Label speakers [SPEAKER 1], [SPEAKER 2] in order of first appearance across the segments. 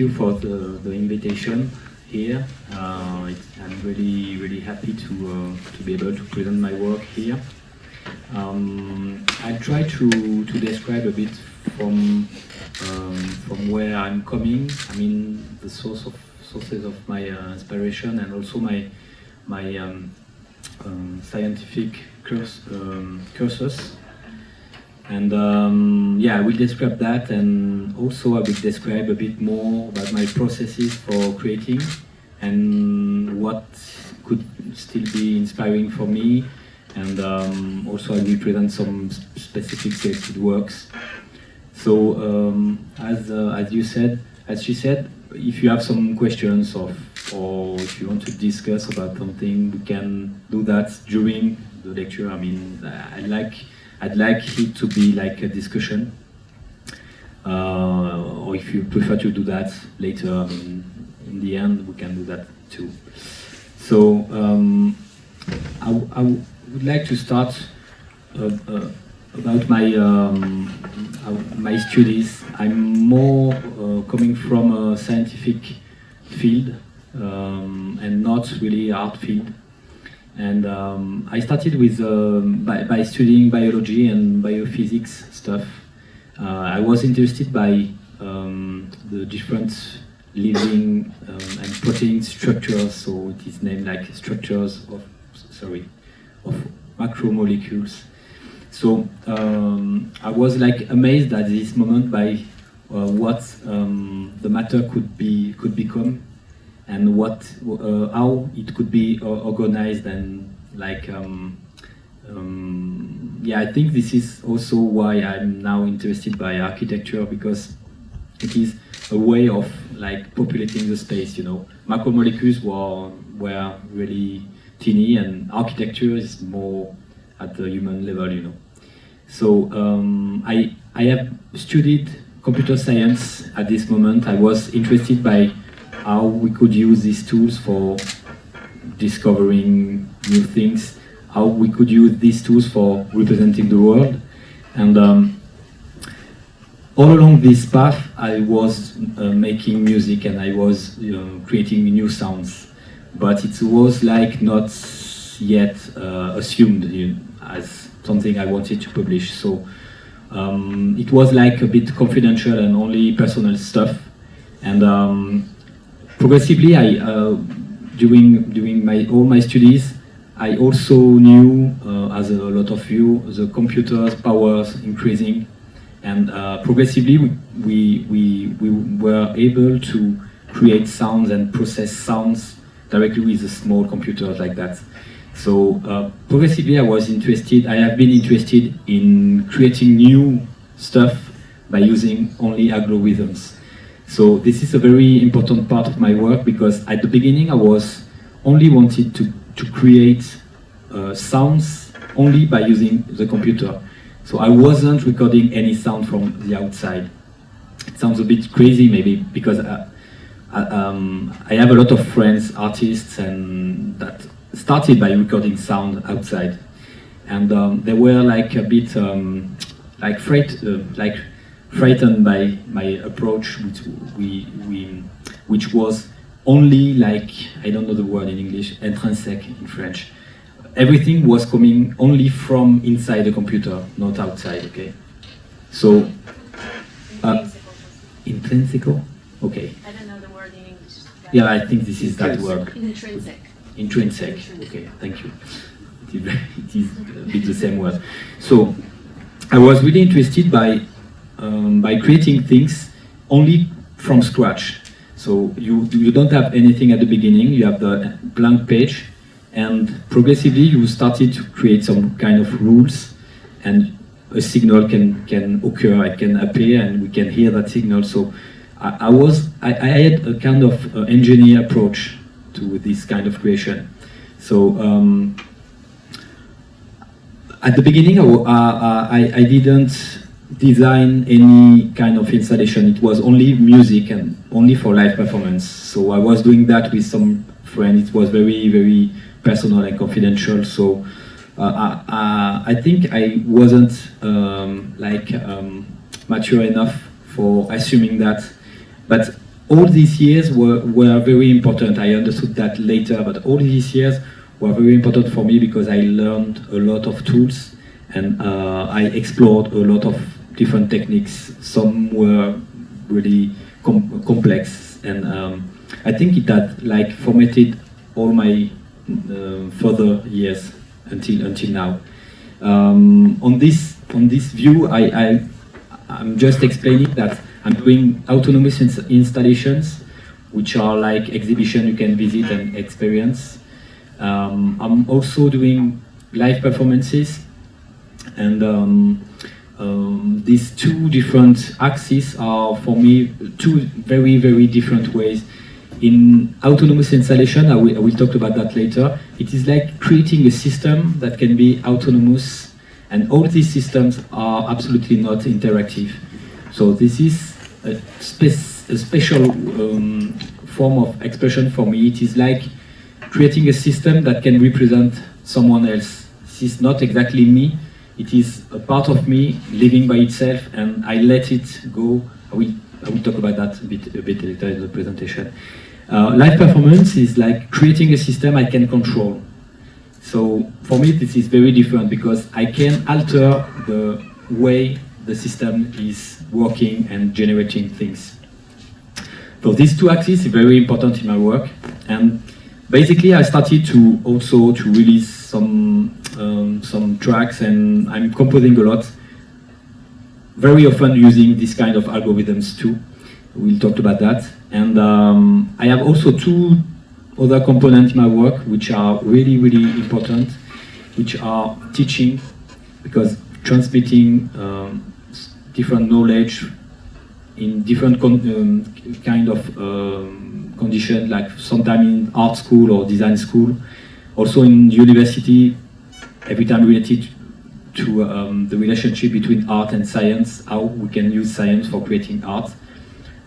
[SPEAKER 1] you for the, the invitation here. Uh, I'm really, really happy to, uh, to be able to present my work here. Um, I try to, to describe a bit from, um, from where I'm coming. I mean, the source of sources of my uh, inspiration and also my, my um, um, scientific course, um, cursus. And um, yeah, I will describe that and also I will describe a bit more about my processes for creating and what could still be inspiring for me. And um, also I will present some specific selected works. So um, as, uh, as you said, as she said, if you have some questions of, or if you want to discuss about something, we can do that during the lecture. I mean, I like I'd like it to be like a discussion. Uh, or if you prefer to do that later, I mean, in the end, we can do that too. So um, I, I, would like to start uh, uh, about my um, uh, my studies. I'm more uh, coming from a scientific field um, and not really art field. And um, I started with um, by, by, studying biology and biophysics stuff. Uh, I was interested by um, the different living um, and protein structures, so it is named like structures of sorry of macromolecules. So um, I was like amazed at this moment by uh, what the matter could be could become and what uh, how it could be organized and like um, um, yeah I think this is also why I'm now interested by architecture because it is a way of like populating the space you know. Macromolecules were were really teeny and architecture is more at the human level you know. So um, I I have studied computer science at this moment. I was interested by how we could use these tools for discovering new things, how we could use these tools for representing the world. And um, all along this path, I was uh, making music and I was you know, creating new sounds. But it was like not yet uh, assumed you know, as something I wanted to publish. So um, it was like a bit confidential and only personal stuff. And um, progressively, I uh, during during my all my studies, I also knew, uh, as a lot of you, the computer's powers increasing, and uh, progressively we, we we we were able to create sounds and process sounds directly with a small computers like that. So uh, progressively, I was interested. I have been interested in creating new stuff by using only algorithms. So this is a very important part of my work because at the beginning I was only wanted to, to create uh, sounds only by using the computer. So I wasn't recording any sound from the outside. It sounds a bit crazy maybe because I, uh, I, um, I have a lot of friends, artists, and that started by recording sound outside. And um, they were like a bit um, like afraid, uh, like frightened by my approach, which we, we which was only like I don't know the word in English, intrinsic in French. Everything was coming only from inside the computer, not outside. Okay, so uh, intrinsical. Okay.
[SPEAKER 2] I don't know the word in English.
[SPEAKER 1] Yeah, I think this is that word.
[SPEAKER 2] Intrinsic.
[SPEAKER 1] Intrinsic. Okay, thank you. It is a bit the same word. So I was really interested by um, by creating things only from scratch. So you, you don't have anything at the beginning, you have the blank page, and progressively you started to create some kind of rules, and a signal can, can occur, it can appear, and we can hear that signal. So I, I was, I, I, had a kind of uh, engineer approach to this kind of creation. So um, at the beginning, I, I, I didn't design any kind of installation. It was only music and only for live performance. So I was doing that with some friends. It was very, very personal and confidential. So uh, I, I, think I wasn't um, like um, mature enough for assuming that. But all these years were, were very important. I understood that later, but all these years were very important for me because I learned a lot of tools and uh, I explored a lot of different techniques. Some were really com complex, and um, I think it had like formatted all my uh, further years until until now. Um, on this on this view, I, I I'm just explaining that I'm doing autonomous ins installations, which are like exhibition you can visit and experience. Um, I'm also doing live performances, and um, um, these two different axes are for me two very very different ways. In autonomous installation, I will, I will talk about that later. It is like creating a system that can be autonomous, and all these systems are absolutely not interactive. So this is a, spe a special um, form of expression for me. It is like creating a system that can represent someone else. This is not exactly me. It is a part of me living by itself, and I let it go. I will, I will talk about that a bit, a bit later in the presentation. Uh, live performance is like creating a system I can control. So for me, this is very different because I can alter the way the system is working and generating things. So these two axes are very important in my work. And basically I started to also to release some, um, some tracks and I'm composing a lot. Very often using this kind of algorithms too. We'll talk about that. And um, I have also two other components in my work which are really, really important, which are teaching, because transmitting um, different knowledge in different um, kind of um, conditions, like sometimes in art school or design school. Also in university, every time related to um, the relationship between art and science, how we can use science for creating art.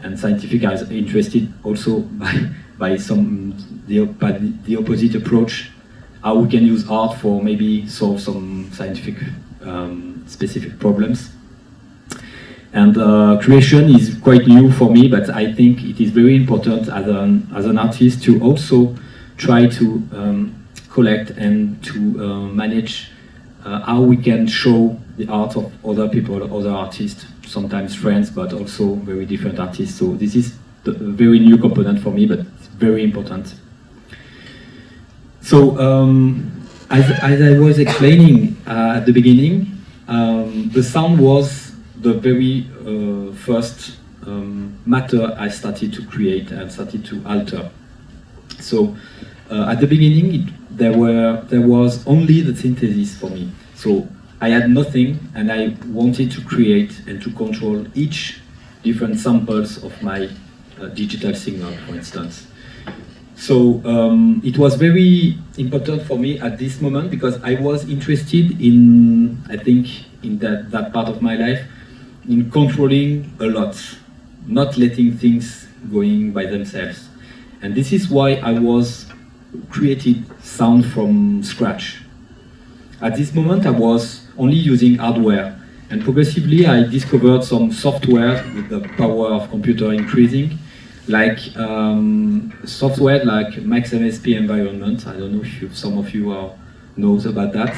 [SPEAKER 1] And scientific are interested also by, by some the, by the opposite approach, how we can use art for maybe solve some scientific um, specific problems. And uh, creation is quite new for me, but I think it is very important as an, as an artist to also try to um, collect and to uh, manage uh, how we can show the art of other people, other artists, sometimes friends, but also very different artists. So this is a very new component for me, but it's very important. So um, as, as I was explaining uh, at the beginning, um, the sound was the very uh, first um, matter I started to create and started to alter. So uh, at the beginning, it, there were there was only the synthesis for me. So I had nothing, and I wanted to create and to control each different samples of my uh, digital signal, for instance. So um, it was very important for me at this moment because I was interested in, I think, in that, that part of my life, in controlling a lot, not letting things going by themselves. And this is why I was created sound from scratch. At this moment I was only using hardware and progressively I discovered some software with the power of computer increasing like um, software like Max MSP environment. I don't know if you, some of you are, knows about that.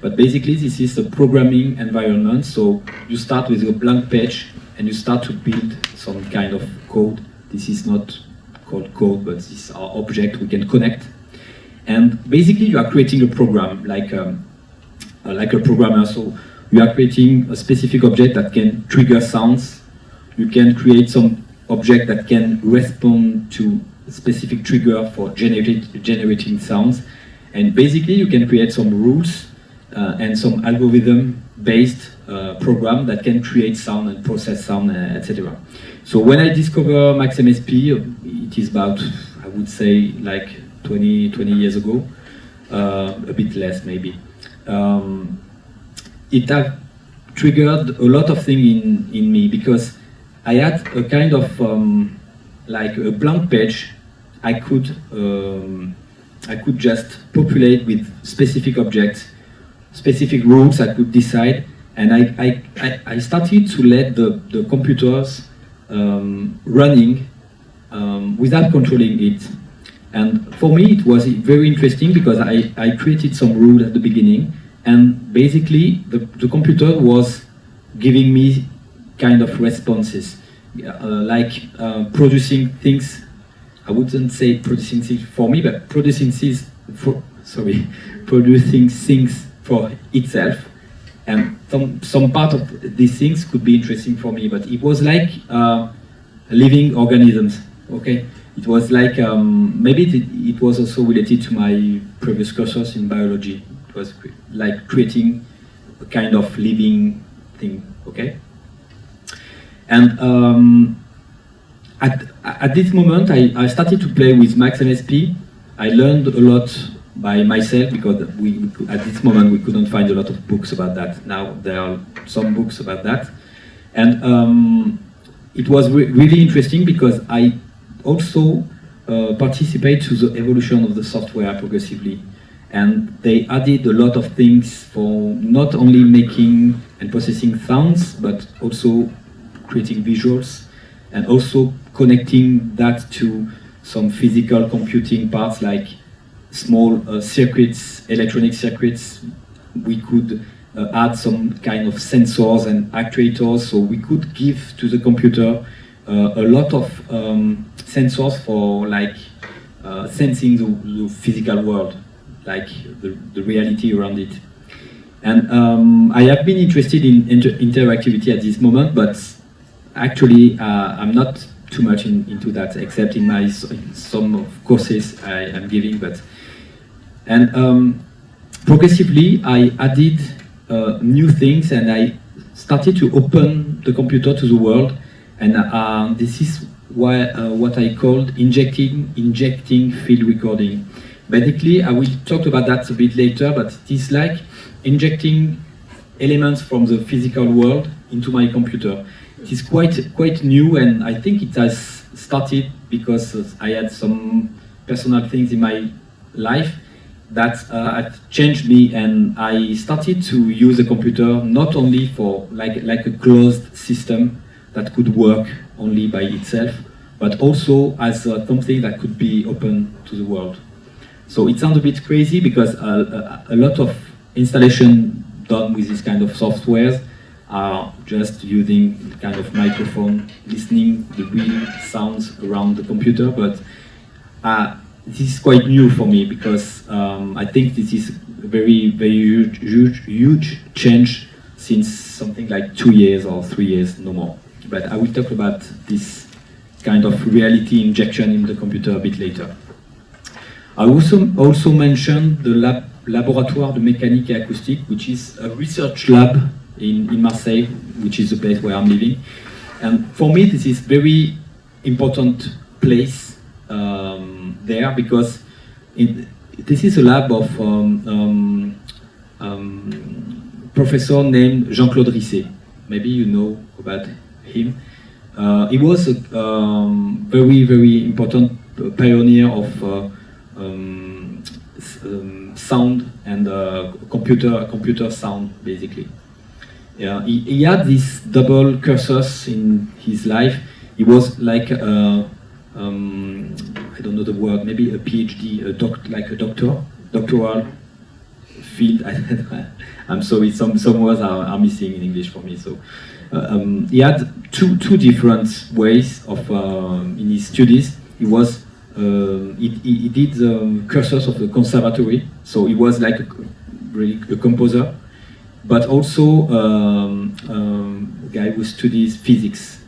[SPEAKER 1] But basically, this is a programming environment. So you start with a blank page and you start to build some kind of code. This is not called code, but this are objects we can connect. And basically, you are creating a program like um, uh, like a programmer. So you are creating a specific object that can trigger sounds. You can create some object that can respond to specific trigger for generate, generating sounds. And basically, you can create some rules uh, and some algorithm-based uh, program that can create sound and process sound, uh, etc. So when I discover MaxMSP, it is about, I would say, like 20, 20 years ago, a bit less maybe. Um, it triggered a lot of things in, in me because I had a kind of um, like a blank page I could um, I could just populate with specific objects specific rules I could decide. And I, I, I started to let the, the computers um, running um, without controlling it. And for me, it was very interesting because I, I created some rule at the beginning, and basically the, the computer was giving me kind of responses, uh, like uh, producing things. I wouldn't say producing things for me, but producing things for sorry, producing things for itself. And some some part of these things could be interesting for me, but it was like uh, living organisms. Okay, it was like um, maybe it, it, was also related to my previous courses in biology. It was cre like creating a kind of living thing. Okay, and um, at at this moment I, I started to play with Max MSP. I learned a lot by myself because we, we could, at this moment we couldn't find a lot of books about that. Now there are some books about that, and um, it was re really interesting because I also uh, participate to the evolution of the software progressively. And they added a lot of things for not only making and processing sounds, but also creating visuals and also connecting that to some physical computing parts like small uh, circuits, electronic circuits. We could uh, add some kind of sensors and actuators so we could give to the computer uh, a lot of um, sensors for like uh, sensing the, the, physical world, like the, the reality around it. And um, I have been interested in inter interactivity at this moment, but actually uh, I'm not too much in, into that, except in my in some courses I am giving. But and um, progressively I added uh, new things, and I started to open the computer to the world and uh, this is why, uh, what I called injecting, injecting field recording. Basically, I will talk about that a bit later, but it is like injecting elements from the physical world into my computer. It is quite, quite new and I think it has started because I had some personal things in my life that uh, changed me and I started to use a computer not only for like, like a closed system, that could work only by itself, but also as uh, something that could be open to the world. So it sounds a bit crazy because uh, a, a lot of installation done with this kind of softwares are just using kind of microphone, listening the real sounds around the computer, but uh, this is quite new for me because um, I think this is a very, very huge, huge, huge change since something like two years or three years, no more but I will talk about this kind of reality injection in the computer a bit later. I also, also mentioned the lab, Laboratoire de Mécanique et Acoustique, which is a research lab in, in Marseille, which is the place where I'm living. And for me, this is very important place um, there because it, this is a lab of um, um, um professor named Jean-Claude Risset. Maybe you know about him. Uh, he was a um, very, very important pioneer of uh, um, um, sound and uh, computer computer sound, basically. Yeah, he, he, had these double cursors in his life. He was like a, um, I don't know the word, maybe a PhD, a doc, like a doctor, doctoral field. I'm sorry, some some words are, are missing in English for me. So uh, um, he had two two different ways of um, in his studies. He was uh, he, he, did the cursors of the conservatory, so he was like a, really a composer, but also um, um, a guy who studies physics.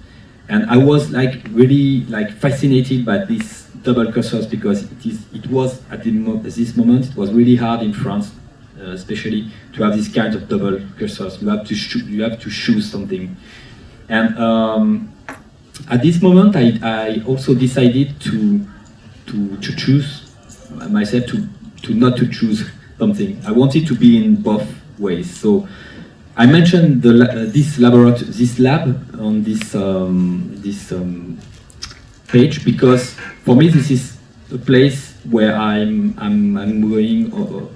[SPEAKER 1] And I was like really like fascinated by these double cursors because it is it was at, the, at this moment it was really hard in France uh, especially to have this kind of double cursors. You have to you have to choose something. And um, at this moment, I, I also decided to to to choose myself to to not to choose something. I wanted to be in both ways. So I mentioned the, uh, this laboratory, this lab on this um, this um, page because for me this is a place where I'm I'm, I'm going. Uh,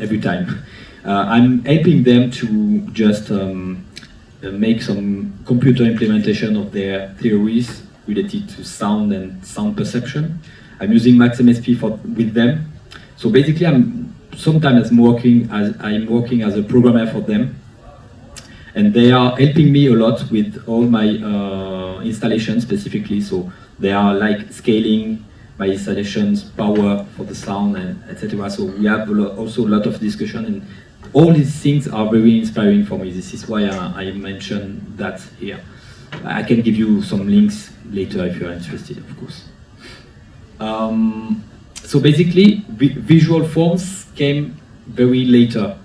[SPEAKER 1] every time. Uh, I'm helping them to just um, make some computer implementation of their theories related to sound and sound perception. I'm using MaxMSP for with them. So basically, I'm sometimes working as I'm working as a programmer for them, and they are helping me a lot with all my uh, installations specifically. So they are like scaling my installations, power for the sound, and etc. So we have a lot, also a lot of discussion, and all these things are very inspiring for me. This is why I, I mentioned that here. I can give you some links later if you're interested, of course. Um, so basically, vi visual forms came very later.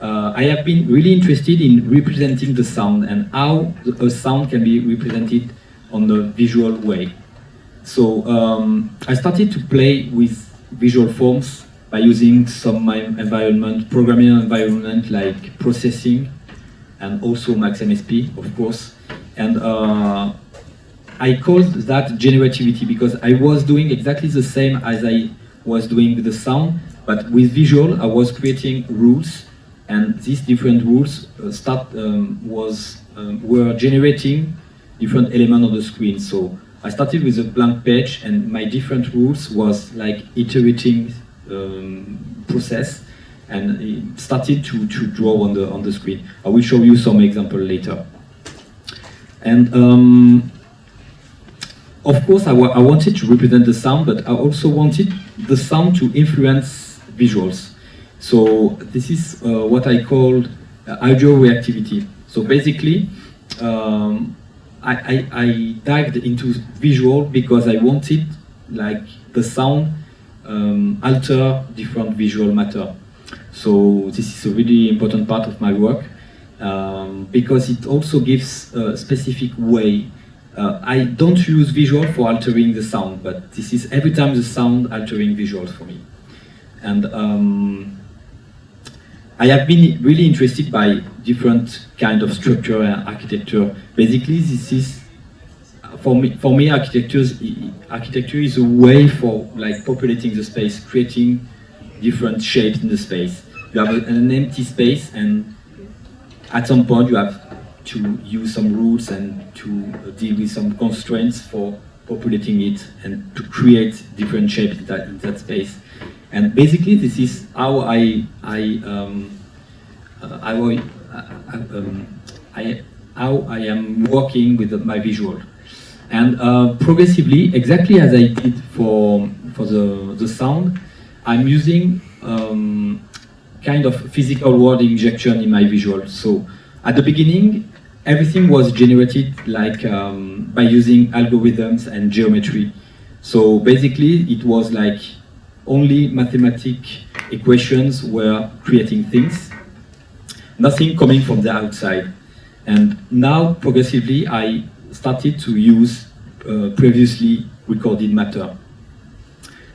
[SPEAKER 1] Uh, I have been really interested in representing the sound and how a sound can be represented on the visual way. So um, I started to play with visual forms by using some my environment, programming environment like processing and also MaxMSP, of course. And uh, I called that generativity because I was doing exactly the same as I was doing with the sound, but with visual, I was creating rules, and these different rules uh, start um, was um, were generating different elements on the screen. So I started with a blank page, and my different rules was like iterating um, process, and it started to to draw on the on the screen. I will show you some example later. And um, of course, I, I wanted to represent the sound, but I also wanted the sound to influence visuals. So this is uh, what I called uh, audio reactivity. So basically, um, I, I, I, dived into visual because I wanted like the sound um, alter different visual matter. So this is a really important part of my work um, because it also gives a specific way. Uh, I don't use visual for altering the sound, but this is every time the sound altering visuals for me. And um, I have been really interested by different kind of structure and architecture. Basically, this is for me. For me, architecture architecture is a way for like populating the space, creating different shapes in the space. You have an empty space, and at some point you have to use some rules and to deal with some constraints for populating it and to create different shapes in that, in that space. And basically, this is how I I um, uh, I, uh, um, I, how I am working with my visual. And uh, progressively, exactly as I did for for the the sound, I'm using um, kind of physical world injection in my visual. So at the beginning, everything was generated like um, by using algorithms and geometry. So basically, it was like only mathematic equations were creating things, nothing coming from the outside. And now, progressively, I started to use uh, previously recorded matter.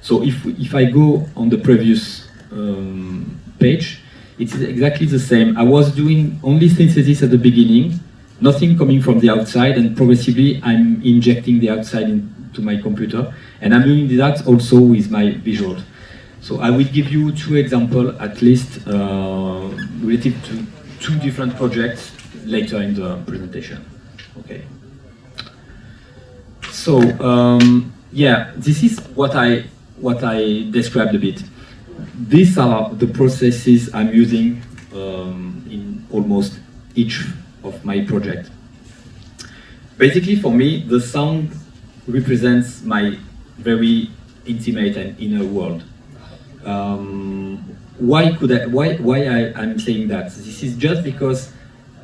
[SPEAKER 1] So if, if I go on the previous um, page, it's exactly the same. I was doing only synthesis at the beginning, nothing coming from the outside, and progressively I'm injecting the outside into my computer. And I'm doing that also with my visuals. So I will give you two examples at least uh, related to two different projects later in the presentation. Okay. So um, yeah, this is what I what I described a bit. These are the processes I'm using um, in almost each of my project. Basically, for me, the sound represents my very intimate and inner world. Um, why could I, why, why I, am saying that? This is just because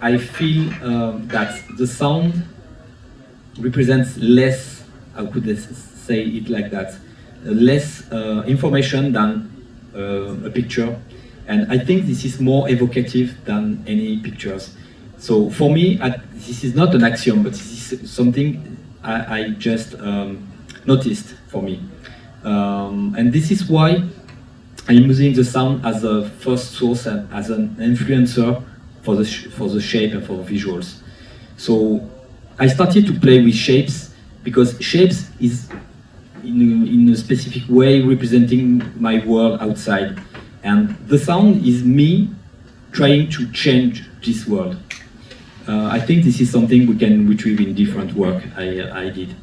[SPEAKER 1] I feel um, that the sound represents less, how could I say it like that, less uh, information than uh, a picture. And I think this is more evocative than any pictures. So for me, I, this is not an axiom, but this is something I, I just um, noticed for me. Um, and this is why I'm using the sound as a first source and as an influencer for the, for the shape and for visuals. So I started to play with shapes because shapes is in a, in a specific way representing my world outside. And the sound is me trying to change this world. Uh, I think this is something we can retrieve in different work I, I did.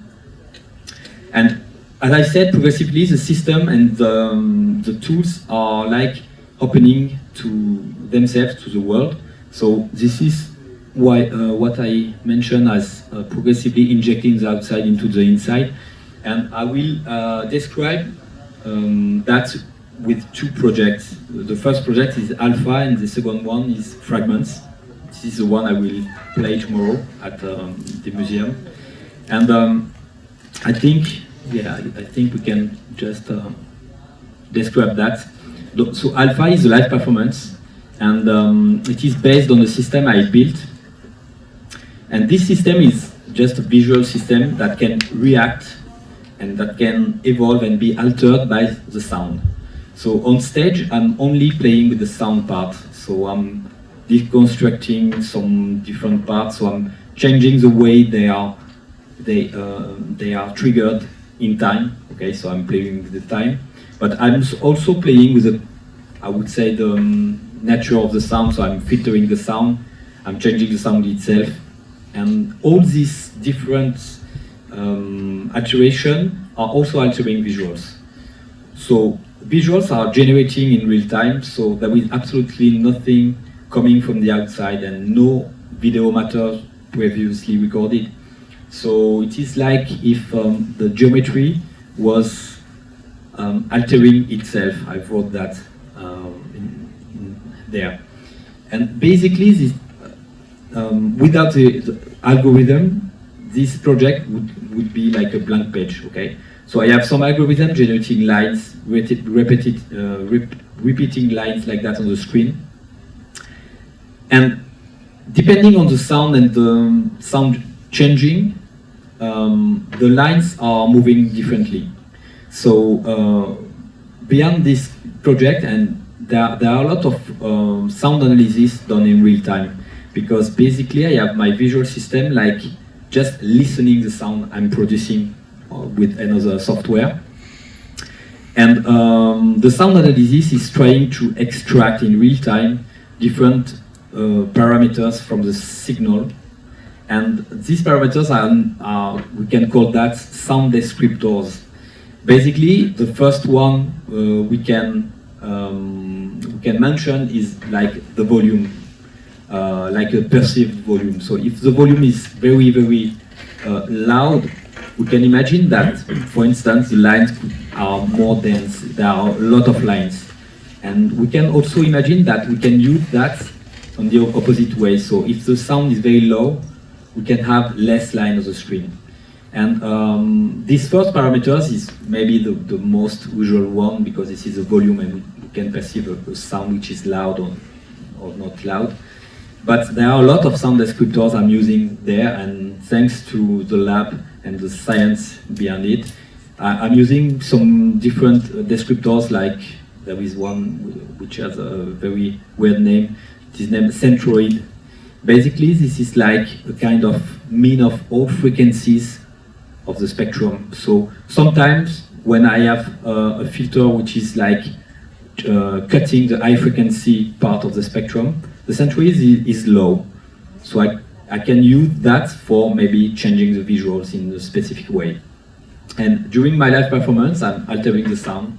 [SPEAKER 1] And as I said, progressively the system and the, um, the tools are like opening to themselves to the world. So this is why uh, what I mentioned as uh, progressively injecting the outside into the inside. And I will uh, describe um, that with two projects. The first project is Alpha and the second one is Fragments. This is the one I will play tomorrow at um, the museum. And um, I think, yeah, I think we can just uh, describe that. So Alpha is a live performance and um, it is based on a system I built. And this system is just a visual system that can react and that can evolve and be altered by the sound. So on stage, I'm only playing with the sound part. So I'm deconstructing some different parts. So I'm changing the way they are they uh, they are triggered in time. Okay, so I'm playing with the time, but I'm also playing with the I would say the um, nature of the sound. So I'm filtering the sound. I'm changing the sound itself, and all these different um, are also altering visuals. So visuals are generating in real time, so there is absolutely nothing coming from the outside and no video matter previously recorded. So it is like if um, the geometry was um, altering itself. I wrote that um, in, in there. And basically, this, um, without the, the, algorithm, this project would, would be like a blank page, okay? So I have some algorithm generating lines, repeated, uh, rep repeating lines like that on the screen. And depending on the sound and the sound changing, um, the lines are moving differently. So uh, beyond this project, and there, there are a lot of um, sound analysis done in real time, because basically I have my visual system like just listening the sound I'm producing uh, with another software. And um, the sound analysis is trying to extract in real time different uh, parameters from the signal. And these parameters are, are, we can call that sound descriptors. Basically, the first one uh, we can um, we can mention is like the volume, uh, like a perceived volume. So if the volume is very, very uh, loud, we can imagine that, for instance, the lines are more dense, there are a lot of lines. And we can also imagine that we can use that on the opposite way. So if the sound is very low, we can have less line on the screen. And um, this first parameters is maybe the, the most usual one because this is the volume and we can perceive a, a sound which is loud or, or not loud. But there are a lot of sound descriptors I'm using there and thanks to the lab and the science behind it. I'm using some different uh, descriptors like there is one which has a very weird name. It is named centroid. Basically, this is like a kind of mean of all frequencies of the spectrum. So sometimes when I have a filter which is like uh, cutting the high frequency part of the spectrum, the centroid is, is low. So I I can use that for maybe changing the visuals in a specific way. And during my live performance, I'm altering the sound,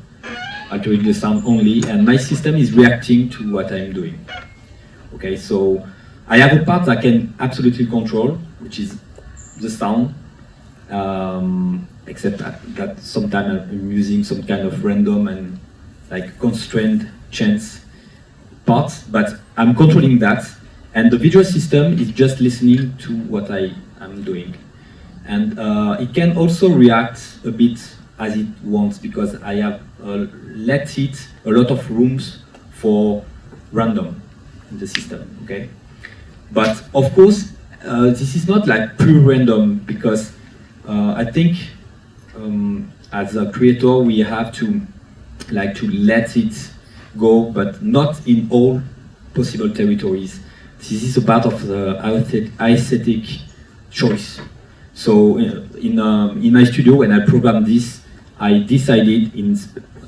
[SPEAKER 1] altering the sound only, and my system is reacting to what I'm doing. Okay, so I have a part I can absolutely control, which is the sound, um, except that, that sometimes I'm using some kind of random and like constrained chance parts, but I'm controlling that and the visual system is just listening to what I am doing. And uh, it can also react a bit as it wants because I have uh, let it a lot of rooms for random in the system, okay? But of course, uh, this is not like pure random because uh, I think um, as a creator we have to like to let it go, but not in all possible territories this is a part of the aesthetic choice. So uh, in, um, in my studio, when I programmed this, I decided in,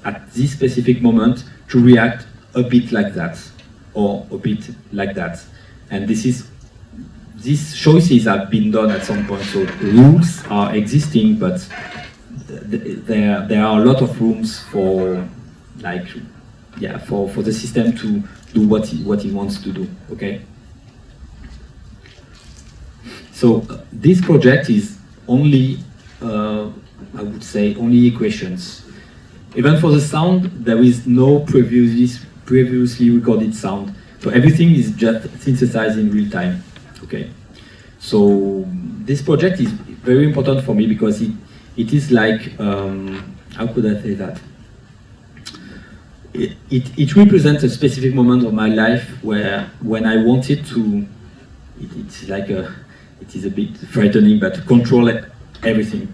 [SPEAKER 1] at this specific moment to react a bit like that, or a bit like that. And this is, these choices have been done at some point, so rules are existing, but th there there are a lot of rooms for like yeah for for the system to do what he, what he wants to do. Okay. So uh, this project is only uh, I would say only equations. Even for the sound, there is no previously previously recorded sound. So everything is just synthesized in real time. Okay. So this project is very important for me because it, it is like, um, how could I say that? It, it, represents a specific moment of my life where when I wanted to, it, it's like a, it is a bit frightening, but to control everything.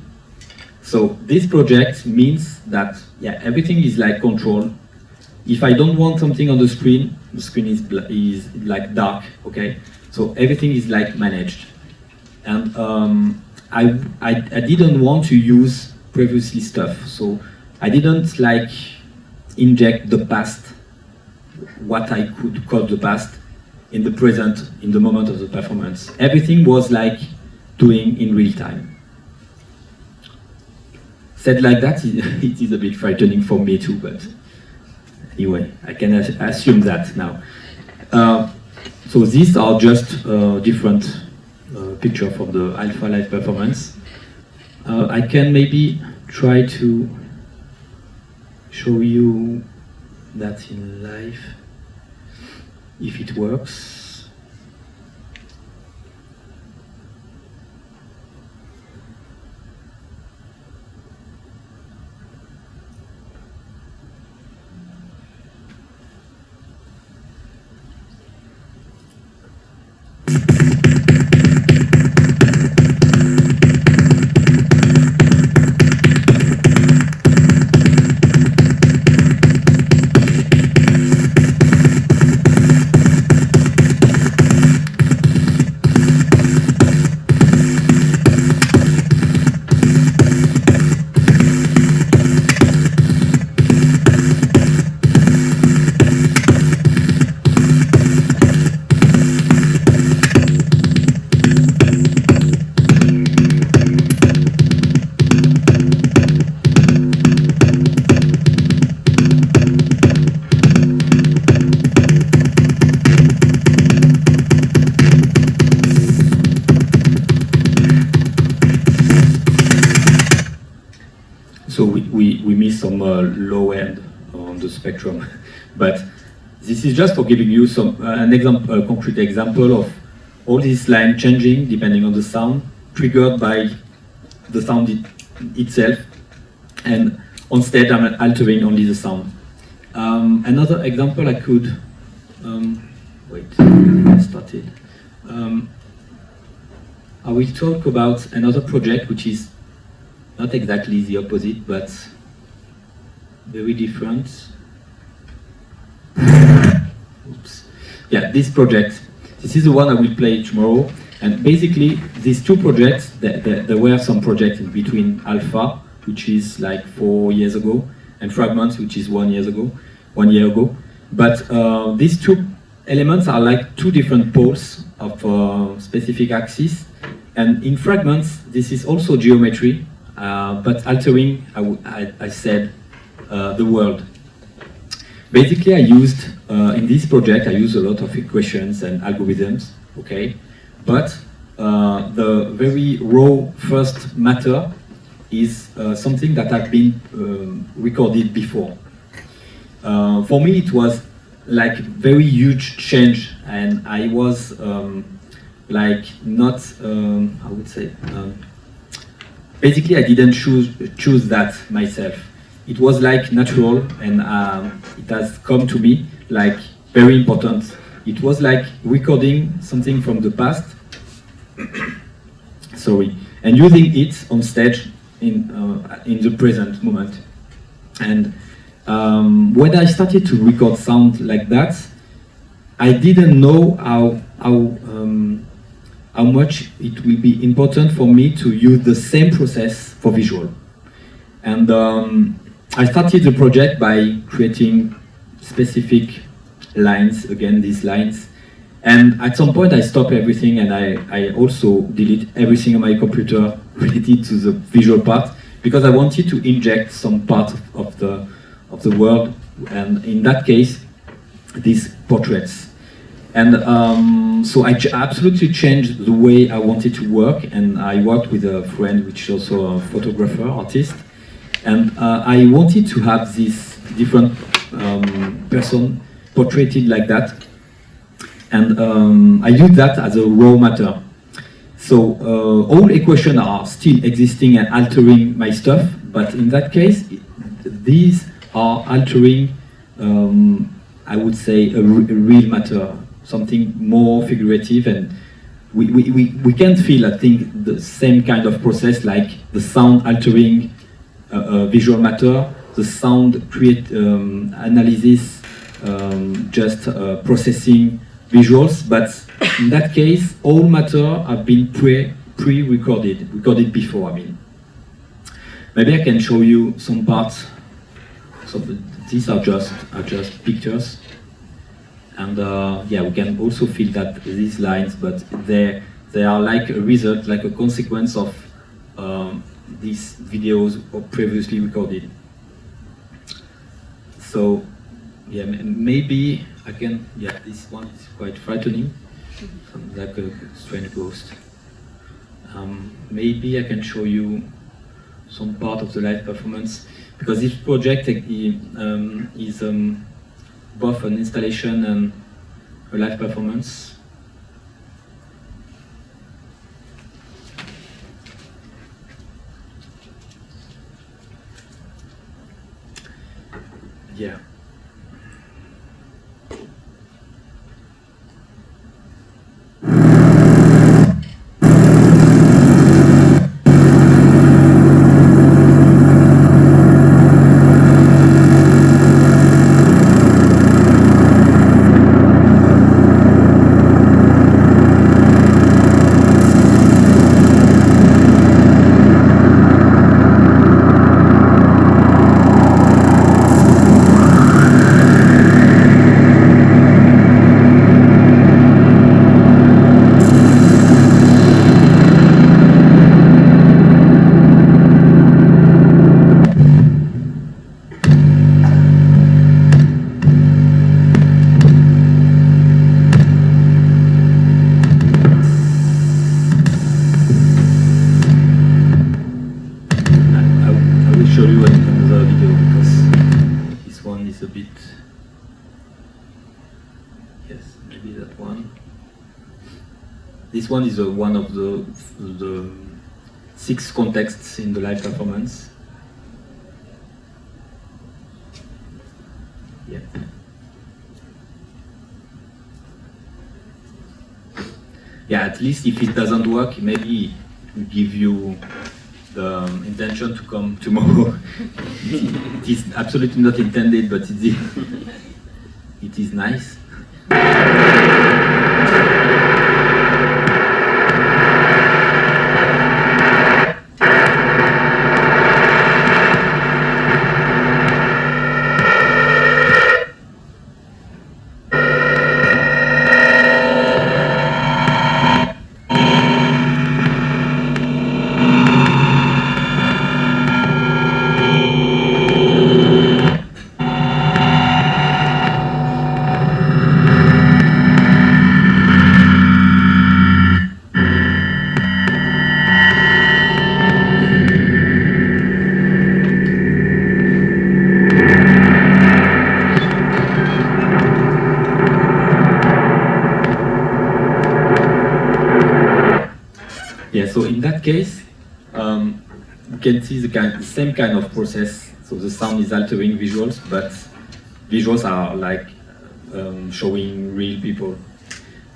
[SPEAKER 1] So this project means that yeah, everything is like control. If I don't want something on the screen, the screen is, is like dark, okay? So everything is like managed. And um, I, I, I didn't want to use previously stuff. So I didn't like inject the past, what I could call the past, in the present, in the moment of the performance. Everything was like doing in real time. Said like that, it is a bit frightening for me too, but anyway, I can assume that now. Uh, so these are just uh, different uh, picture from the Alpha Live performance. Uh, I can maybe try to show you that in life, if it works. Spectrum. But this is just for giving you some uh, an example, a concrete example of all these lines changing depending on the sound, triggered by the sound it, itself, and on stage I'm altering only the sound. Um, another example I could, um, wait, I started. Um, I will talk about another project which is not exactly the opposite, but very different. Oops. Yeah, this project. This is the one I will play tomorrow. And basically, these two projects, there, there, there were some projects in between Alpha, which is like four years ago, and Fragments, which is one years ago, one year ago. But uh, these two elements are like two different poles of uh, specific axis. And in Fragments, this is also geometry, uh, but altering, I, I, I said, uh, the world. Basically, I used, uh, in this project, I used a lot of equations and algorithms, okay? But uh, the very raw first matter is uh, something that had been um, recorded before. Uh, for me, it was like a very huge change, and I was um, like not, um, I would say, um, basically I didn't choose choose that myself it was like natural and um, it has come to me like very important. It was like recording something from the past, sorry, and using it on stage in, uh, in the present moment. And um, when I started to record sound like that, I didn't know how, how, um, how much it will be important for me to use the same process for visual. And um, I started the project by creating specific lines, again these lines, and at some point I stopped everything and I, I also delete everything on my computer related to the visual part because I wanted to inject some part of, the of the world, and in that case, these portraits. And um, so I absolutely changed the way I wanted to work, and I worked with a friend, which is also a photographer, artist, and uh, I wanted to have this different um, person portrayed like that, and um, I use that as a raw matter. So uh, all equations are still existing and altering my stuff, but in that case, these are altering, um, I would say, a, a, real matter, something more figurative, and we, we, we, we can't feel, I think, the same kind of process like the sound altering visual matter, the sound create um, analysis, um, just uh, processing visuals, but in that case, all matter have been pre pre-recorded, recorded before. I mean, maybe I can show you some parts. So these are just are just pictures, and uh, yeah, we can also feel that these lines, but they they are like a result, like a consequence of um, these videos were previously recorded. So yeah, maybe again, yeah, this one is quite frightening, like a strange ghost. Um, maybe I can show you some part of the live performance because this project um, is um, both an installation and a live performance. Yeah. One is uh, one of the, the six contexts in the live performance. Yeah. Yeah, at least if it doesn't work, maybe give you the um, intention to come tomorrow. it is absolutely not intended, but it is, it is nice. case, um, you can see the, kind, the same kind of process. So the sound is altering visuals, but visuals are like um, showing real people.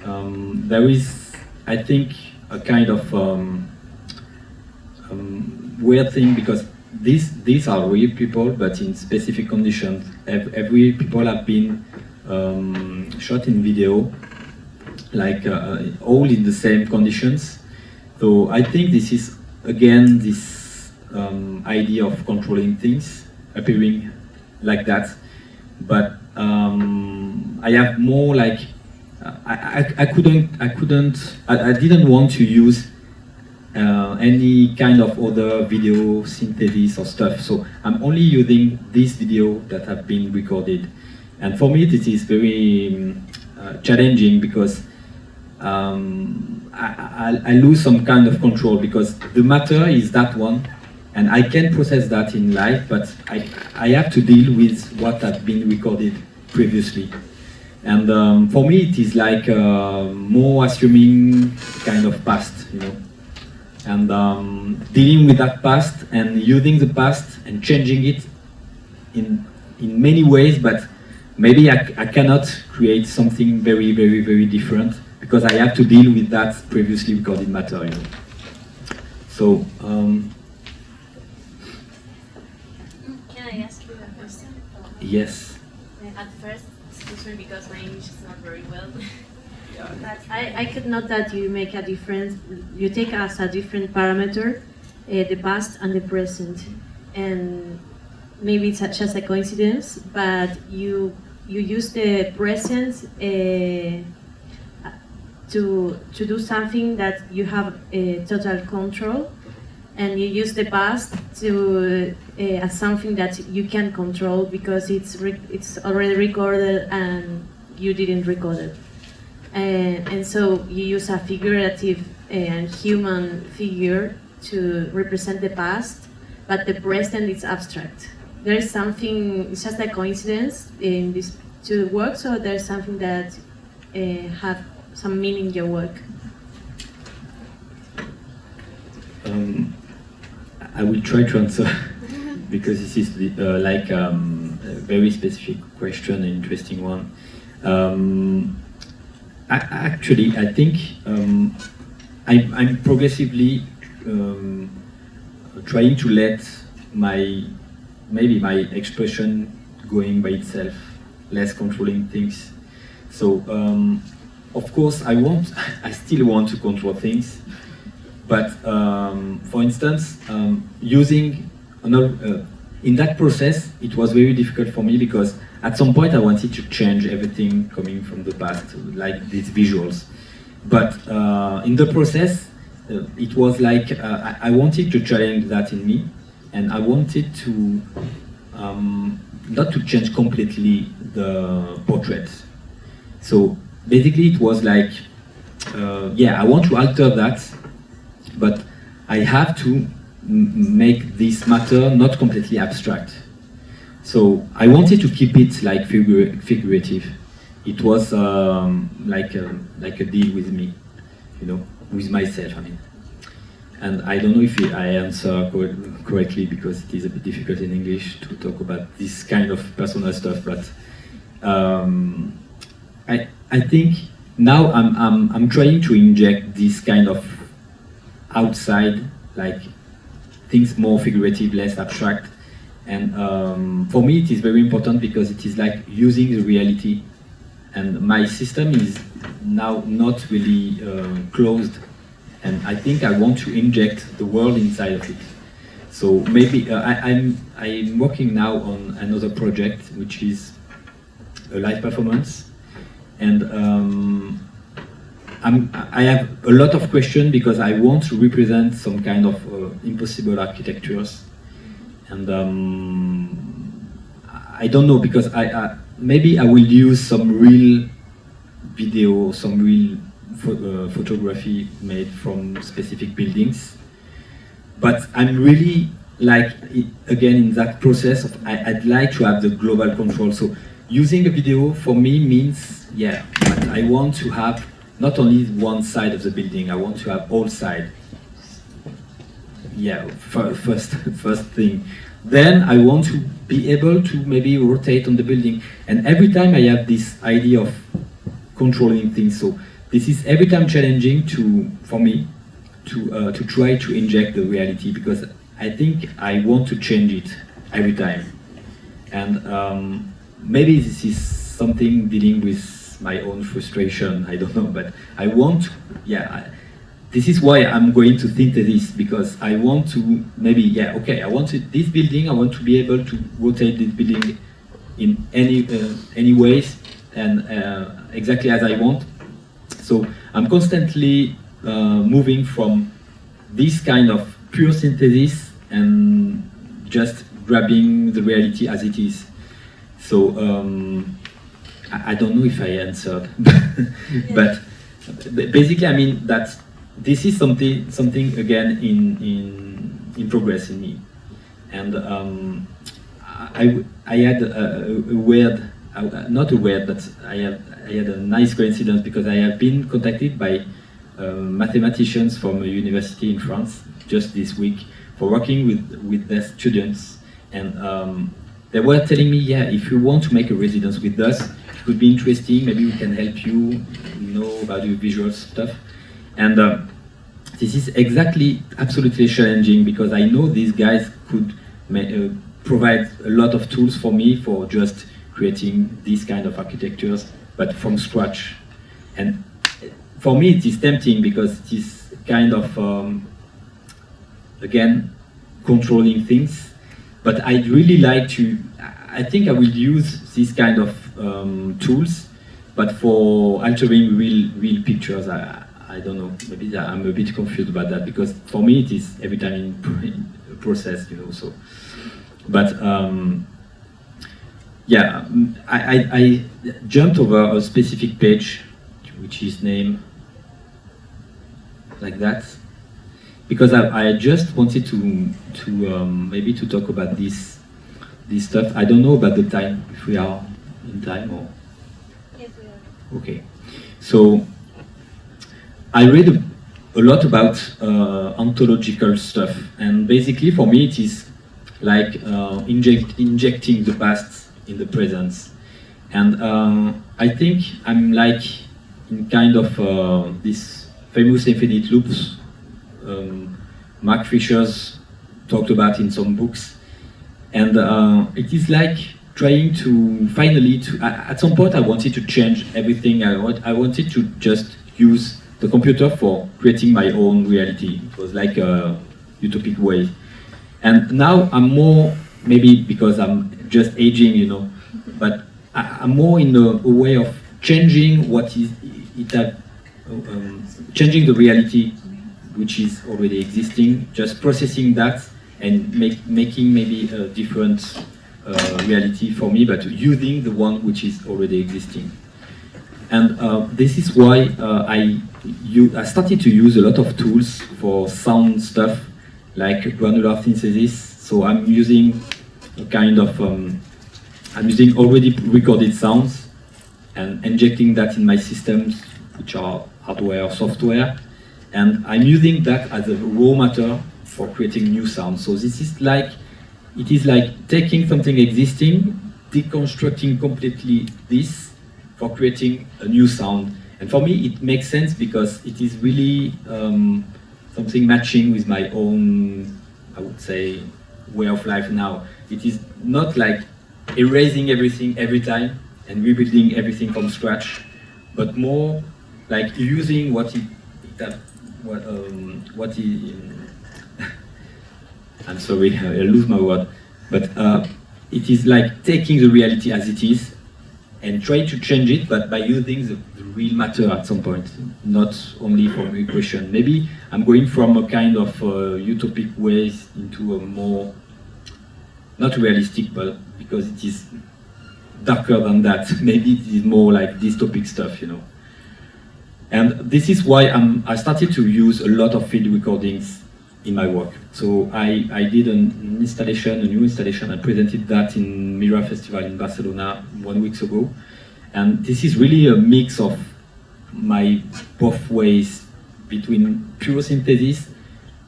[SPEAKER 1] Um, there is, I think, a kind of um, um, weird thing because these these are real people, but in specific conditions. Every people have been um, shot in video, like uh, all in the same conditions so I think this is, again, this um, idea of controlling things appearing like that. But um, I have more like, I, I, I couldn't, I couldn't, I, I, didn't want to use uh, any kind of other video synthesis or stuff. So I'm only using this video that have been recorded. And for me, this is very um, uh, challenging because um, I, I, I, lose some kind of control because the matter is that one and I can process that in life, but I, I have to deal with what has been recorded previously. And um, for me, it is like uh, more assuming kind of past, you know and um, dealing with that past and using the past and changing it in in many ways but maybe I, I cannot create something very very very different because I have to deal with that previously recorded material. so um,
[SPEAKER 2] can I ask you a question?
[SPEAKER 1] Yes.
[SPEAKER 2] At first excuse me because my English is not very well.
[SPEAKER 3] But I, I could note that you make a difference, you take as a different parameter uh, the past and the present. And maybe it's just a coincidence, but you you use the present uh, to to do something that you have uh, total control, and you use the past to uh, as something that you can control because it's it's already recorded and you didn't record it. And, and so you use a figurative and human figure to represent the past, but the present is abstract. There's something, it's just a coincidence in these two works, or there's something that uh, have some meaning in your work?
[SPEAKER 1] Um, I will try to answer because this is the, uh, like um, a very specific question, an interesting one. Um, actually, I think um, I, am progressively um, trying to let my maybe my expression going by itself, less controlling things. So um, of course, I want, I still want to control things, but um, for instance, um, using uh, in that process, it was very difficult for me because at some point I wanted to change everything coming from the past, like these visuals. But uh, in the process, uh, it was like uh, I, I, wanted to challenge that in me, and I wanted to um, not to change completely the portrait. So basically, it was like, uh, yeah, I want to alter that, but I have to make this matter not completely abstract. So I wanted to keep it like figur figurative. It was um, like a, like a deal with me, you know, with myself. I mean, and I don't know if I answer co correctly because it is a bit difficult in English to talk about this kind of personal stuff. But um, I I think now I'm I'm I'm trying to inject this kind of outside like things more figurative, less abstract and um, for me, it is very important because it is like using the reality. And my system is now not really uh, closed. And I think I want to inject the world inside of it. So maybe uh, I, I'm, I'm working now on another project, which is a live performance. And um, I'm, i have a lot of questions because I want to represent some kind of uh, impossible architectures and um, I don't know because I, I, maybe I will use some real video, some real uh, photography made from specific buildings. But I'm really like again in that process of I, would like to have the global control. So using a video for me means yeah, I want to have not only one side of the building, I want to have all sides yeah, first, first thing. Then I want to be able to maybe rotate on the building. And every time I have this idea of controlling things, so this is every time challenging to, for me, to, uh, to try to inject the reality because I think I want to change it every time. And um, maybe this is something dealing with my own frustration, I don't know, but I want, yeah, this is why I'm going to think this because I want to maybe yeah okay I want this building I want to be able to rotate this building in any uh, any ways and uh, exactly as I want so I'm constantly uh, moving from this kind of pure synthesis and just grabbing the reality as it is. So um, I, I don't know if I answered, but basically, I mean that this is something something again in in in progress in me, and um, I I had a, a weird uh, not a weird, but I had I had a nice coincidence because I have been contacted by uh, mathematicians from a university in France just this week for working with with their students, and um, they were telling me, yeah, if you want to make a residence with us, could be interesting. Maybe we can help you, know, about your visual stuff, and. Uh, this is exactly absolutely challenging because I know these guys could uh, provide a lot of tools for me for just creating these kind of architectures, but from scratch. And for me, it is tempting because it is kind of, um, again, controlling things. But I'd really like to, I think I will use this kind of um, tools, but for altering real, real pictures, I, I don't know, maybe I'm a bit confused about that because for me it is every time in, process, you know, so. But um, yeah, I, I, I, jumped over a specific page, which is named like that, because I, I just wanted to to um, maybe to talk about this this stuff. I don't know about the time if we are in time or.
[SPEAKER 2] Yes, we are.
[SPEAKER 1] Okay, so I read a, a lot about uh, ontological stuff, and basically for me it is like uh, inject, injecting the past in the present. And um, I think I'm like in kind of uh, this famous infinite loops um, Mark Fisher's talked about in some books. And uh, it is like trying to finally, to, at some point I wanted to change everything. I, want, I wanted to just use the computer for creating my own reality. It was like a utopic way. And now I'm more, maybe because I'm just aging, you know. But I, am more in a, a, way of changing what is it, um, changing the reality which is already existing, just processing that and make, making maybe a different reality for me, but using the one which is already existing. And uh, this is why uh, I, I started to use a lot of tools for sound stuff, like granular synthesis. So I'm using a kind of, um, I'm using already recorded sounds and injecting that in my systems, which are hardware or software. And I'm using that as a raw matter for creating new sounds. So this is like, it is like taking something existing, deconstructing completely this for creating a new sound. And for me, it makes sense because it is really um, something matching with my own, I would say, way of life now. It is not like erasing everything every time and rebuilding everything from scratch, but more like using what it, that what um, what it, I'm sorry, I lose my word, but uh, it is like taking the reality as it is and try to change it, but by using the, the real matter at some point, not only from equation. Maybe I'm going from a kind of uh, utopic ways into a more not realistic, but because it is darker than that. Maybe it is more like dystopic stuff, you know. And this is why I'm, I started to use a lot of field recordings in my work. So I, I did an installation, a new installation, I presented that in Mira Festival in Barcelona one week ago. And this is really a mix of my both ways between pure synthesis,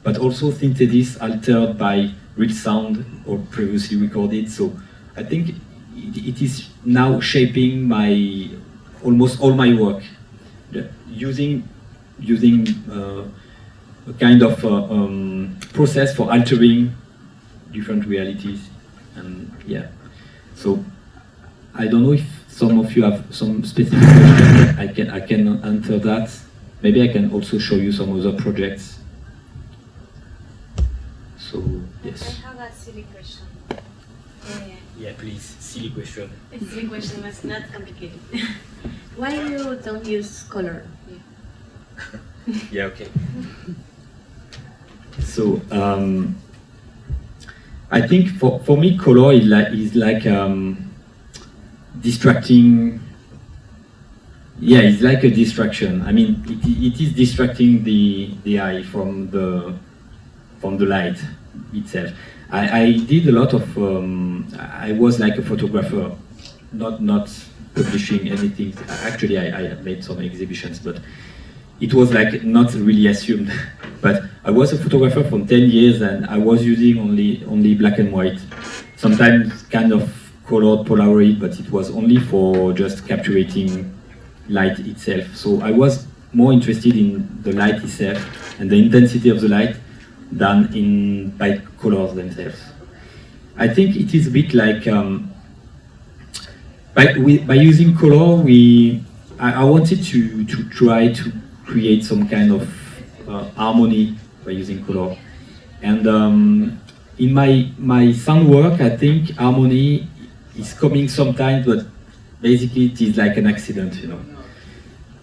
[SPEAKER 1] but also synthesis altered by real sound or previously recorded. So I think it, it is now shaping my almost all my work, using using uh, a kind of uh, um, process for altering different realities, and yeah. So I don't know if some of you have some specific questions. I can I can answer that. Maybe I can also show you some other projects so, yes.
[SPEAKER 2] I have a silly question. Uh,
[SPEAKER 1] yeah, please, silly question.
[SPEAKER 2] A silly question, but not complicated.
[SPEAKER 3] Why you don't use color?
[SPEAKER 1] Yeah, okay. So um, I think for, for me, color is like, is like um, distracting. Yeah, it's like a distraction. I mean, it, it is distracting the the eye from the from the light itself. I, I did a lot of. Um, I was like a photographer, not not publishing anything. Actually, I, I made some exhibitions, but it was like not really assumed. but I was a photographer for 10 years and I was using only only black and white. Sometimes kind of colored Polaroid, but it was only for just capturing light itself. So I was more interested in the light itself and the intensity of the light than in by colors themselves. I think it is a bit like um, by, we, by using color, we I, I wanted to to try to create some kind of uh, harmony by using color. And um, in my my sound work, I think harmony is coming sometimes, but basically it is like an accident, you know.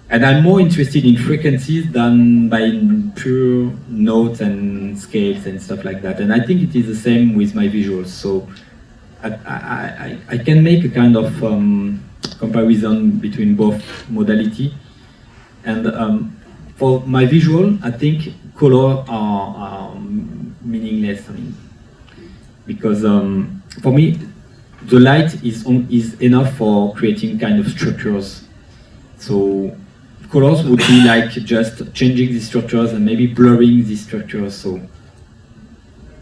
[SPEAKER 1] And I'm more interested in frequencies than by pure notes and scales and stuff like that. And I think it is the same with my visuals. So I, I, I can make a kind of um, comparison between both modality. And um, for my visual, I think color are, are meaningless. I mean, because um, for me, the light is on, is enough for creating kind of structures. So colors would be like just changing these structures and maybe blurring these structures. So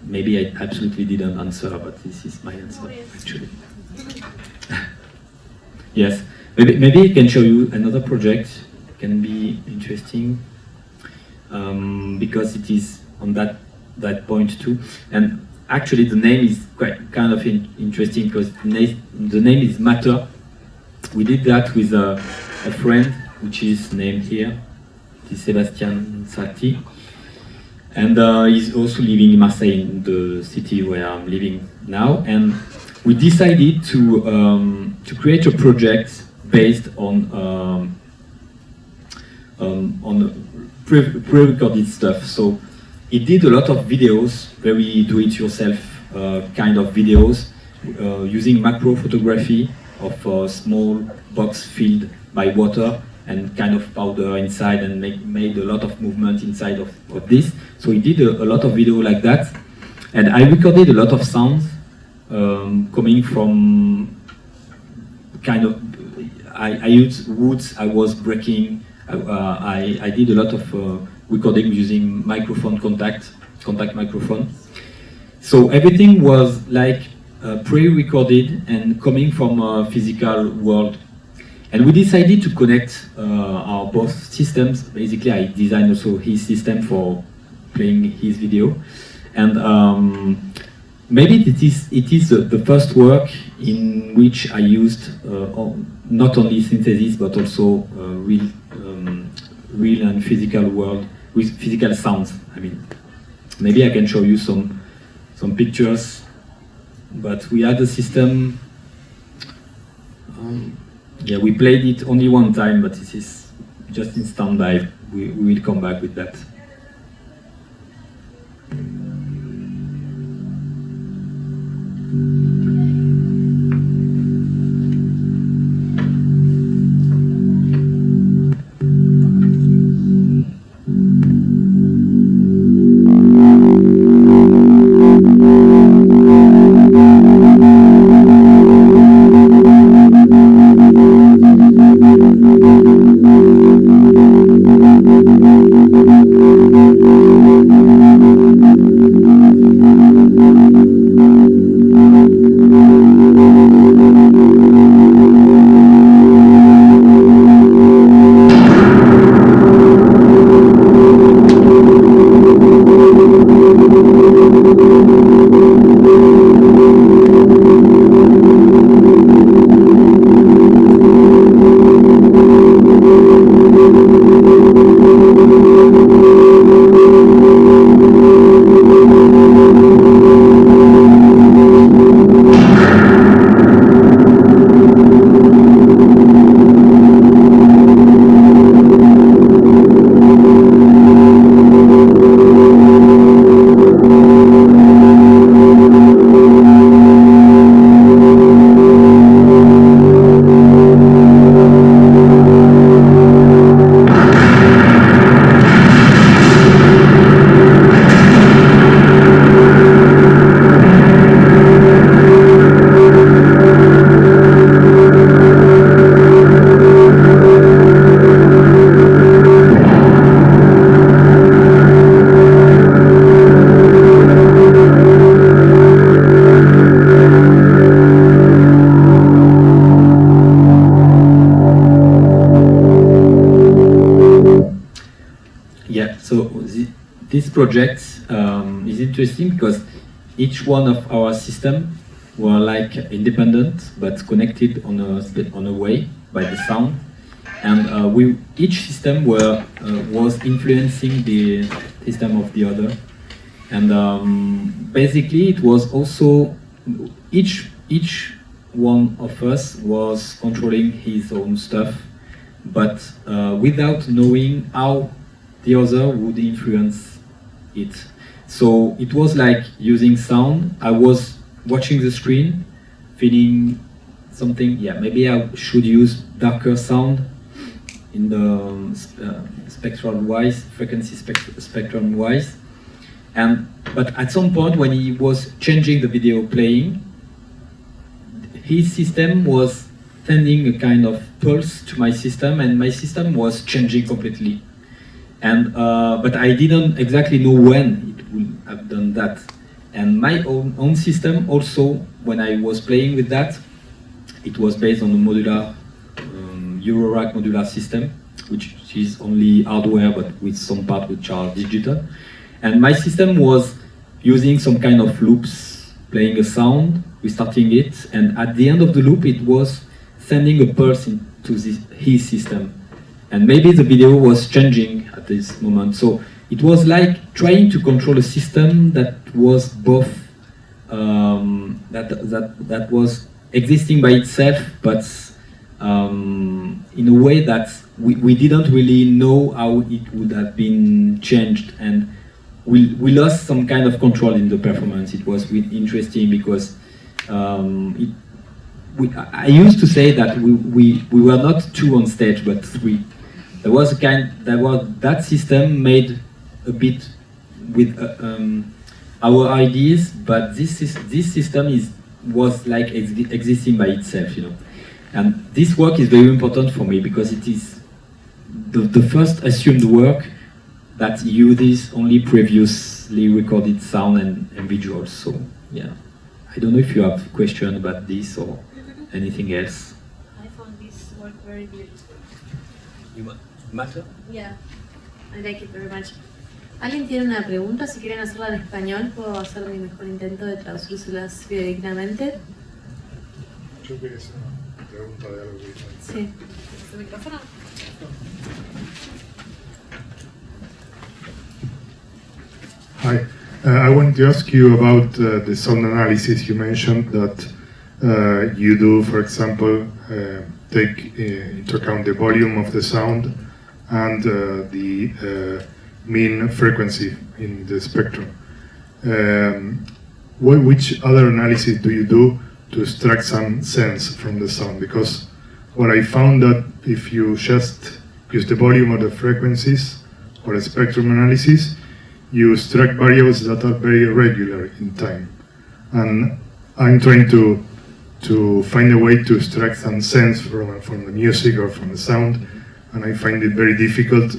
[SPEAKER 1] maybe I absolutely didn't answer, but this is my answer actually. yes, maybe maybe I can show you another project. It can be interesting um, because it is on that that point too. And actually, the name is quite kind of in, interesting because the, name is Matter. We did that with a, a friend, which is named here, is Sebastian Sati. And uh, he's also living in Marseille, in the city where I'm living now. And we decided to um, to create a project based on um, um, on pre-recorded stuff. So he did a lot of videos, very do-it-yourself uh, kind of videos, uh, using macro photography of a small box filled by water and kind of powder inside and make, made a lot of movement inside of, of this. So he did a, a, lot of video like that. And I recorded a lot of sounds um, coming from kind of, I, I used woods I was breaking. Uh, I, I did a lot of uh, recording using microphone contact, contact microphone. So everything was like uh, pre-recorded and coming from a physical world and we decided to connect uh, our both systems. Basically, I designed also his system for playing his video. And um, maybe it is, it is the, first work in which I used uh, not only synthesis, but also uh, real, real and physical world, with physical sounds, I mean. Maybe I can show you some, some pictures, but we had a system, um, yeah, we played it only one time, but this is just in standby. We, we will come back with that. Project um, is interesting because each one of our system were like independent but connected on a on a way by the sound, and uh, we each system were uh, was influencing the system of the other, and um, basically it was also each each one of us was controlling his own stuff, but uh, without knowing how the other would influence it. So it was like using sound. I was watching the screen, feeling something. Yeah, maybe I should use darker sound in the um, uh, spectral wise, frequency spect- spectrum wise. And but at some point when he was changing the video playing, his system was sending a kind of pulse to my system, and my system was changing completely. And uh, but I didn't exactly know when it would have done that. And my own own system also, when I was playing with that, it was based on the modular um, Eurorack modular system, which is only hardware but with some part which are digital. And my system was using some kind of loops, playing a sound, restarting it, and at the end of the loop, it was sending a pulse into his system. And maybe the video was changing at this moment. So it was like trying to control a system that was both um, that that that was existing by itself, but um, in a way that we, we didn't really know how it would have been changed, and we we lost some kind of control in the performance. It was interesting because um, it, we, I I used to say that we, we, we were not two on stage, but three. There was a kind, there was that system made a bit with uh, um, our ideas, but this is this system is was like ex existing by itself, you know. And this work is very important for me because it is the, the first assumed work that uses only previously recorded sound and, and visuals. So yeah, I don't know if you have question about this or anything else.
[SPEAKER 3] I found this work very beautiful.
[SPEAKER 1] You matter?
[SPEAKER 3] Yeah, I like it very much. ¿Alguien tiene una pregunta? Si quieren hacerla en español, puedo hacer mi mejor intento de traducírselas fidedignamente.
[SPEAKER 4] Yo quería hacer una pregunta de algo que.
[SPEAKER 3] Sí.
[SPEAKER 2] ¿Su micrófono?
[SPEAKER 4] Hi, uh, I wanted to ask you about uh, the sound analysis. You mentioned that uh, you do, for example, uh, take uh, into account the volume of the sound and uh, the uh, mean frequency in the spectrum. Um, what, which other analysis do you do to extract some sense from the sound? Because what I found that if you just use the volume or the frequencies or a spectrum analysis, you extract variables that are very irregular in time. And I'm trying to to find a way to extract some sense from, from the music or from the sound, and I find it very difficult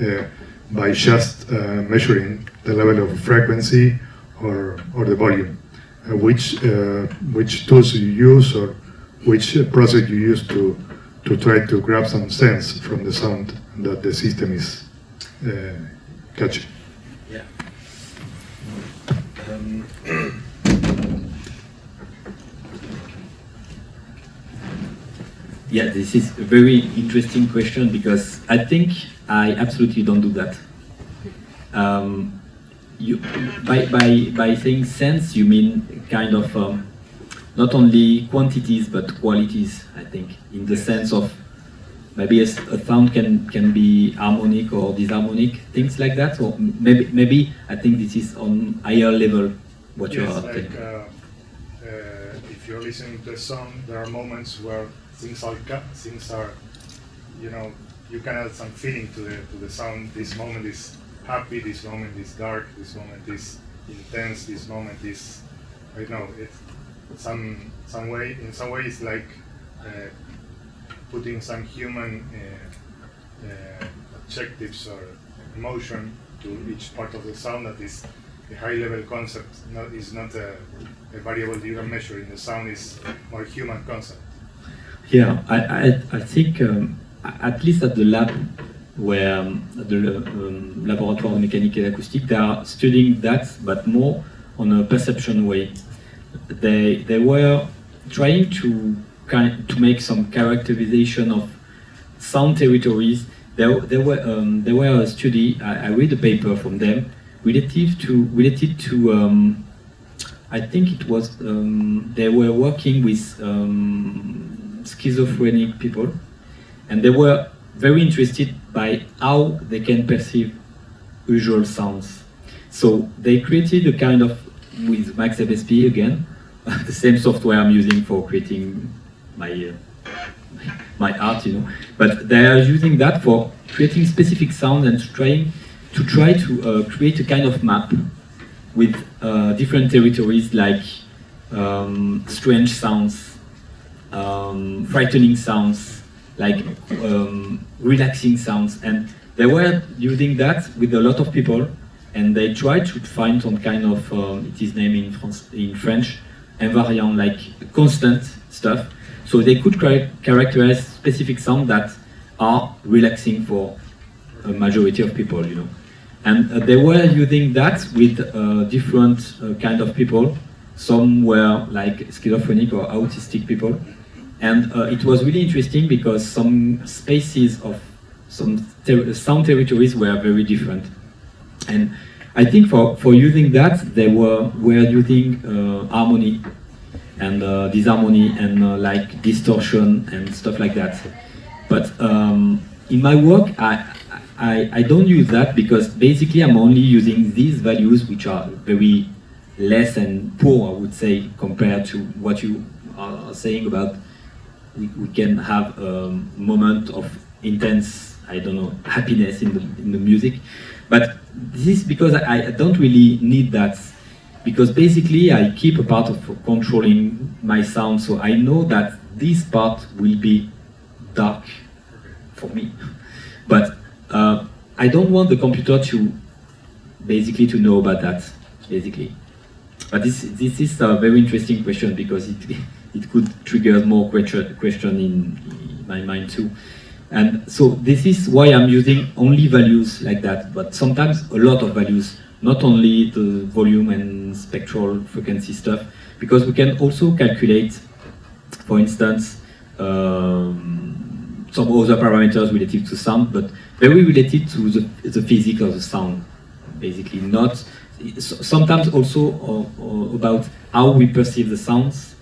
[SPEAKER 4] uh, by just uh, measuring the level of frequency or, or the volume. Uh, which, uh, which tools you use or which uh, process you use to, to try to grab some sense from the sound that the system is uh, catching.
[SPEAKER 1] Yeah. Um, yeah, this is a very interesting question because I think I absolutely don't do that. Um, you, by, by, by saying sense, you mean kind of um, not only quantities but qualities, I think, in the sense of maybe a sound can, can be harmonic or disharmonic, things like that. So maybe, maybe I think this is on higher level what you are
[SPEAKER 4] like
[SPEAKER 1] thinking.
[SPEAKER 4] uh, uh, if you're listening to a song, there are moments where things are things are, you know, you can add some feeling to the to the sound. This moment is happy. This moment is dark. This moment is intense. This moment is, I don't know, it's some some way in some way it's like uh, putting some human uh, uh, adjectives or emotion to each part of the sound that is a high level concept not, is not a, a variable you can measure in the sound is more human concept
[SPEAKER 1] Yeah, I, I, I think um, at least at the lab where um, the um, Laboratoire de Mécanique et d'Acoustique, they are studying that, but more on a perception way. They, they were trying to, kind, to make some characterization of sound territories. There, there, were, um, there were a study, I, I read a paper from them, relative to, related to um, I think it was um, they were working with um, schizophrenic people, and they were very interested by how they can perceive usual sounds. So they created a kind of with Max MSP again, the same software I'm using for creating my uh, my art, you know. But they are using that for creating specific sounds and trying to try to uh, create a kind of map with uh, different territories like um, strange sounds, um, frightening sounds, like um, relaxing sounds. And they were using that with a lot of people and they tried to find some kind of, um, it is named in, France, in French, invariant, like constant stuff. So they could characterize specific sounds that are relaxing for a majority of people, you know. And uh, they were using that with uh, different uh, kind of people. Some were like schizophrenic or autistic people. And uh, it was really interesting because some spaces of some ter sound territories were very different. And I think for, for using that, they were, were using uh, harmony and uh, disharmony and like distortion and stuff like that. But um, in my work, I, I, I don't use that because basically I'm only using these values which are very less and poor, I would say, compared to what you are saying about we, we can have a moment of intense, I don't know, happiness in the, in the music. But this is because I, I don't really need that because basically I keep a part of controlling my sound so I know that this part will be dark for me. But uh, I don't want the computer to basically to know about that, basically. But this this is a very interesting question because it it could trigger more question question in, in my mind too. And so this is why I'm using only values like that, but sometimes a lot of values, not only the volume and spectral frequency stuff, because we can also calculate, for instance, um, some other parameters relative to sound, but very related to the, the physics of the sound, basically. Not sometimes also uh, uh, about how we perceive the sounds.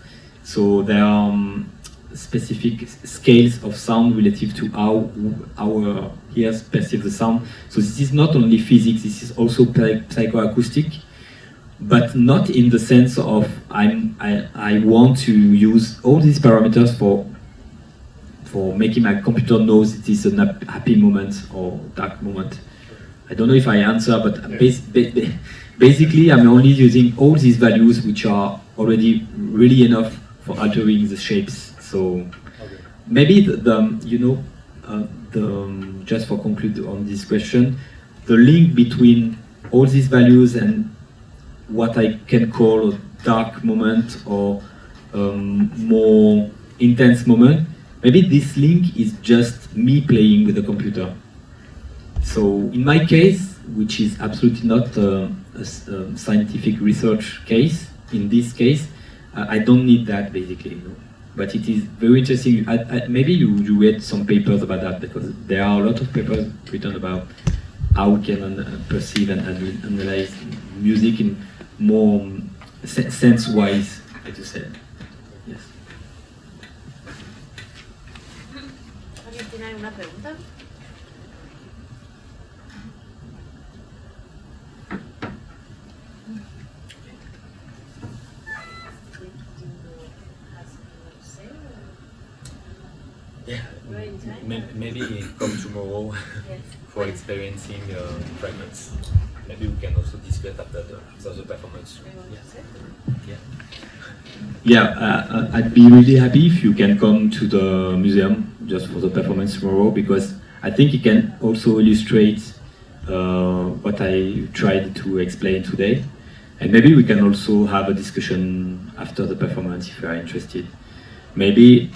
[SPEAKER 1] So there are um, specific scales of sound relative to how our ears perceive the sound. So this is not only physics, this is also psychoacoustic, but not in the sense of I'm, I, I want to use all these parameters for for making my computer knows it is a happy moment or dark moment. I don't know if I answer, but bas basically I'm only using all these values which are already really enough for altering the shapes. So maybe the, the you know, uh, the, um, just for conclude on this question, the link between all these values and what I can call a dark moment or um, more intense moment Maybe this link is just me playing with the computer. So in my case, which is absolutely not uh, a, a, scientific research case, in this case, I don't need that basically. No? But it is very interesting. I, I, maybe you, you read some papers about that because there are a lot of papers written about how we can uh, perceive and analyze music in more um, sense-wise, as you said.
[SPEAKER 3] ¿Tiene alguna pregunta?
[SPEAKER 1] Yeah, maybe come tomorrow for experiencing uh, fragments. Maybe we can also discuss after the, after the performance. Yeah. yeah. Uh, I'd be really happy if you can come to the museum just for the performance tomorrow because I think it can also illustrate uh, what I tried to explain today. And maybe we can also have a discussion after the performance if you are interested. Maybe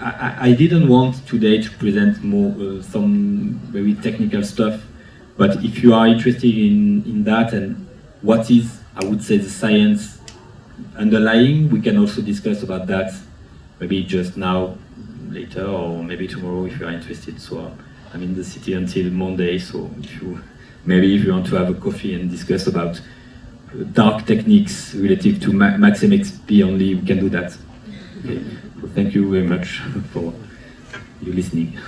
[SPEAKER 1] I, I didn't want today to present more uh, some very technical stuff. But if you are interested in, in that and what is, I would say, the science underlying, we can also discuss about that, maybe just now, later, or maybe tomorrow if you are interested. So uh, I'm in the city until Monday, so if you, maybe if you want to have a coffee and discuss about dark techniques relative to Ma Max MSP only, we can do that. Okay. Thank you very much for you listening.